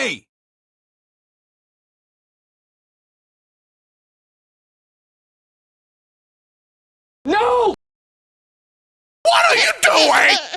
Hey! No! What are you doing?